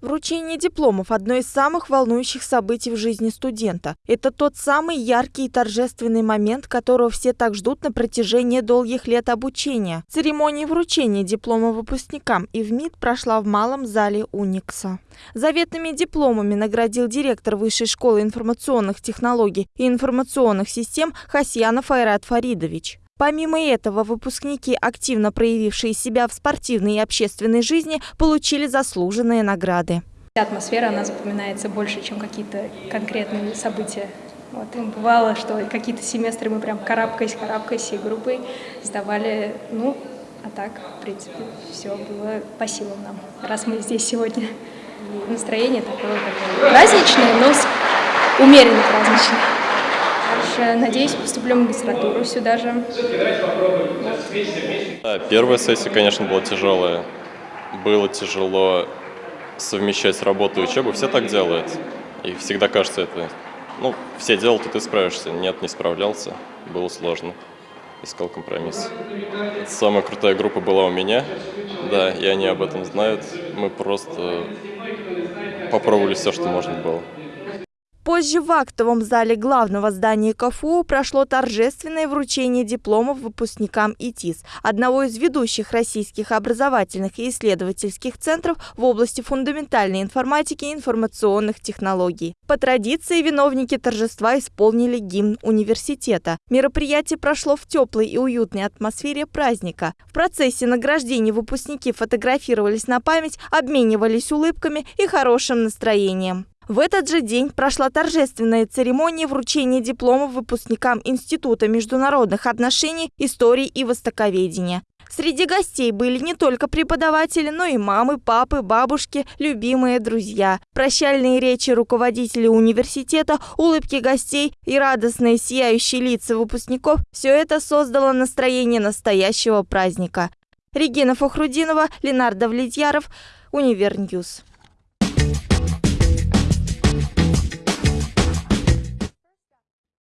Вручение дипломов – одно из самых волнующих событий в жизни студента. Это тот самый яркий и торжественный момент, которого все так ждут на протяжении долгих лет обучения. Церемония вручения диплома выпускникам и в МИД прошла в малом зале Уникса. Заветными дипломами наградил директор Высшей школы информационных технологий и информационных систем Хасьянов Айрат Фаридович. Помимо этого, выпускники, активно проявившие себя в спортивной и общественной жизни, получили заслуженные награды. Атмосфера, она запоминается больше, чем какие-то конкретные события. Вот, и бывало, что какие-то семестры мы прям карабкаясь, карабкаясь всей группой сдавали, ну, а так, в принципе, все было по силам нам, раз мы здесь сегодня. И настроение такое, такое праздничное, но умеренно праздничное. Дальше, надеюсь, поступлю в магистратуру сюда же. Первая сессия, конечно, была тяжелая. Было тяжело совмещать работу и учебу. Все так делают. И всегда кажется это... Ну, все делают, и ты справишься. Нет, не справлялся. Было сложно. Искал компромисс. Самая крутая группа была у меня. Да, и они об этом знают. Мы просто попробовали все, что можно было. Позже в актовом зале главного здания КФУ прошло торжественное вручение дипломов выпускникам ИТИС, одного из ведущих российских образовательных и исследовательских центров в области фундаментальной информатики и информационных технологий. По традиции виновники торжества исполнили гимн университета. Мероприятие прошло в теплой и уютной атмосфере праздника. В процессе награждения выпускники фотографировались на память, обменивались улыбками и хорошим настроением. В этот же день прошла торжественная церемония вручения дипломов выпускникам Института международных отношений, истории и востоковедения. Среди гостей были не только преподаватели, но и мамы, папы, бабушки, любимые друзья. Прощальные речи руководителей университета, улыбки гостей и радостные сияющие лица выпускников – все это создало настроение настоящего праздника. Регина Фахрудинова, Ленар Давлетьяров, Универ News.